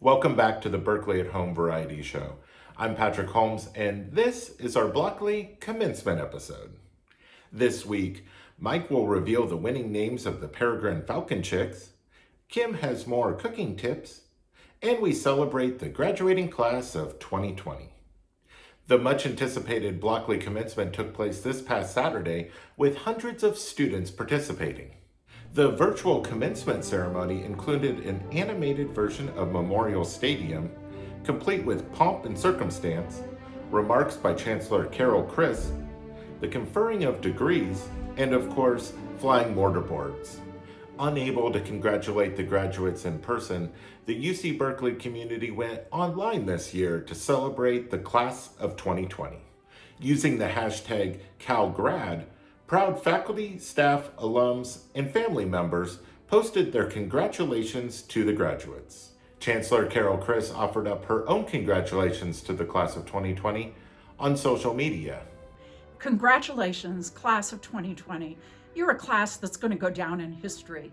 Welcome back to the Berkeley at Home Variety Show. I'm Patrick Holmes, and this is our Blockeley commencement episode. This week, Mike will reveal the winning names of the Peregrine Falcon Chicks, Kim has more cooking tips, and we celebrate the graduating class of 2020. The much anticipated Blockeley commencement took place this past Saturday with hundreds of students participating. The virtual commencement ceremony included an animated version of Memorial Stadium, complete with pomp and circumstance, remarks by Chancellor Carol Christ, the conferring of degrees, and of course, flying mortarboards. Unable to congratulate the graduates in person, the UC Berkeley community went online this year to celebrate the class of 2020. Using the hashtag CalGrad, Proud faculty, staff, alums, and family members posted their congratulations to the graduates. Chancellor Carol Christ offered up her own congratulations to the class of 2020 on social media. Congratulations, class of 2020. You're a class that's going to go down in history.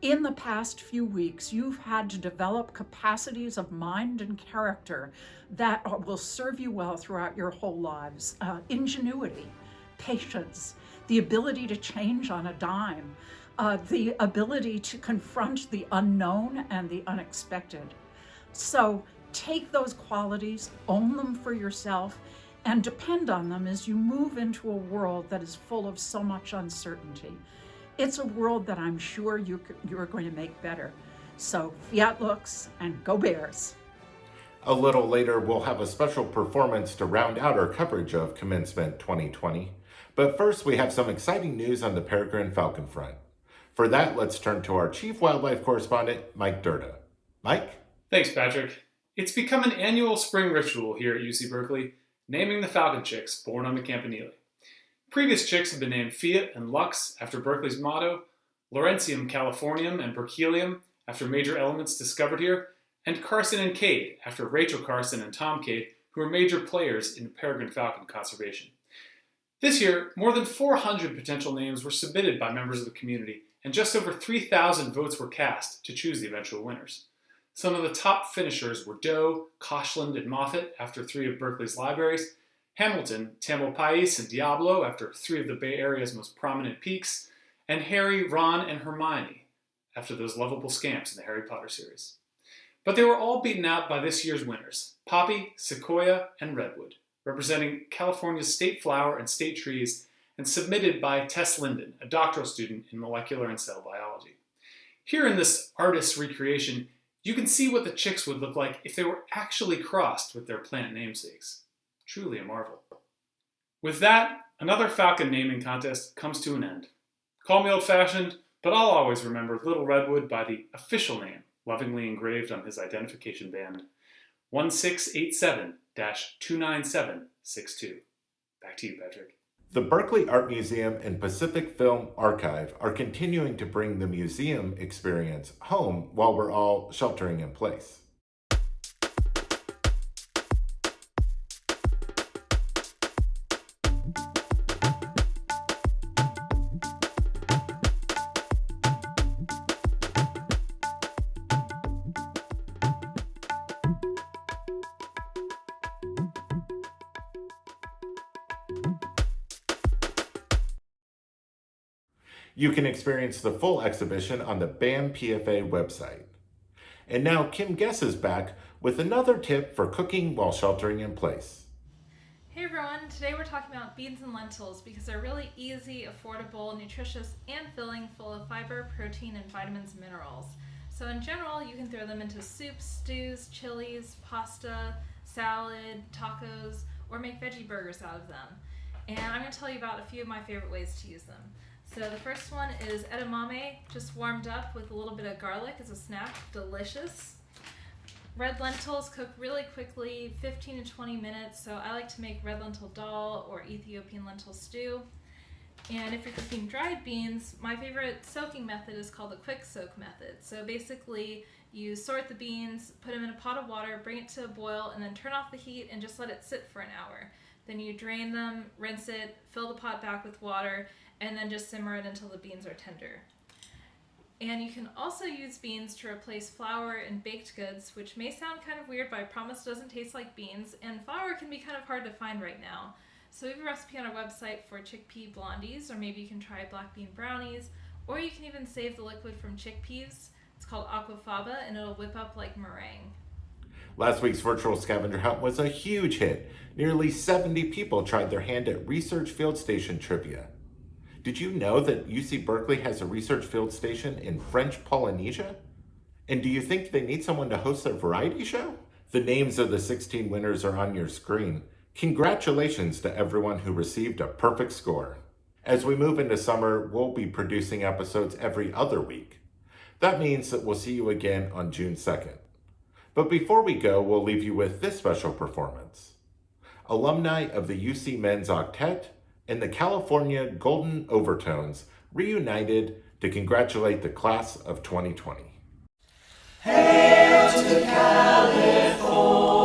In the past few weeks, you've had to develop capacities of mind and character that will serve you well throughout your whole lives. Uh, ingenuity, patience, the ability to change on a dime, uh, the ability to confront the unknown and the unexpected. So take those qualities, own them for yourself, and depend on them as you move into a world that is full of so much uncertainty. It's a world that I'm sure you, you're going to make better. So fiat Lux and go Bears. A little later, we'll have a special performance to round out our coverage of Commencement 2020. But first, we have some exciting news on the Peregrine Falcon front. For that, let's turn to our Chief Wildlife Correspondent, Mike Durda. Mike? Thanks, Patrick. It's become an annual spring ritual here at UC Berkeley, naming the falcon chicks born on the Campanile. Previous chicks have been named Fiat and Lux after Berkeley's motto, Lawrencium californium and Berkelium after major elements discovered here, and Carson and Cade after Rachel Carson and Tom Cade, who are major players in peregrine falcon conservation. This year, more than 400 potential names were submitted by members of the community, and just over 3,000 votes were cast to choose the eventual winners. Some of the top finishers were Doe, Koshland, and Moffitt after three of Berkeley's libraries, Hamilton, Tamalpais, and Diablo after three of the Bay Area's most prominent peaks, and Harry, Ron, and Hermione after those lovable scamps in the Harry Potter series. But they were all beaten out by this year's winners, Poppy, Sequoia, and Redwood representing California's state flower and state trees, and submitted by Tess Linden, a doctoral student in molecular and cell biology. Here in this artist's recreation, you can see what the chicks would look like if they were actually crossed with their plant namesakes. Truly a marvel. With that, another falcon naming contest comes to an end. Call me old-fashioned, but I'll always remember Little Redwood by the official name, lovingly engraved on his identification band, 1687 29762. Back to you, Patrick. The Berkeley Art Museum and Pacific Film Archive are continuing to bring the museum experience home while we're all sheltering in place. You can experience the full exhibition on the BAM PFA website. And now Kim Guess is back with another tip for cooking while sheltering in place. Hey everyone, today we're talking about beans and lentils because they're really easy, affordable, nutritious, and filling full of fiber, protein, and vitamins and minerals. So in general, you can throw them into soups, stews, chilies, pasta, salad, tacos, or make veggie burgers out of them. And I'm going to tell you about a few of my favorite ways to use them. So the first one is edamame, just warmed up with a little bit of garlic as a snack, delicious. Red lentils cook really quickly, 15 to 20 minutes, so I like to make red lentil dal or Ethiopian lentil stew. And if you're cooking dried beans, my favorite soaking method is called the quick soak method. So basically, you sort the beans, put them in a pot of water, bring it to a boil, and then turn off the heat and just let it sit for an hour. Then you drain them, rinse it, fill the pot back with water, and then just simmer it until the beans are tender. And you can also use beans to replace flour in baked goods, which may sound kind of weird, but I promise doesn't taste like beans. And flour can be kind of hard to find right now. So we have a recipe on our website for chickpea blondies, or maybe you can try black bean brownies, or you can even save the liquid from chickpeas. It's called aquafaba, and it'll whip up like meringue. Last week's virtual scavenger hunt was a huge hit. Nearly 70 people tried their hand at Research Field Station trivia. Did you know that UC Berkeley has a research field station in French Polynesia? And do you think they need someone to host their variety show? The names of the 16 winners are on your screen. Congratulations to everyone who received a perfect score. As we move into summer, we'll be producing episodes every other week. That means that we'll see you again on June 2nd. But before we go, we'll leave you with this special performance. Alumni of the UC Men's Octet and the California Golden Overtones reunited to congratulate the class of 2020. Hail to California.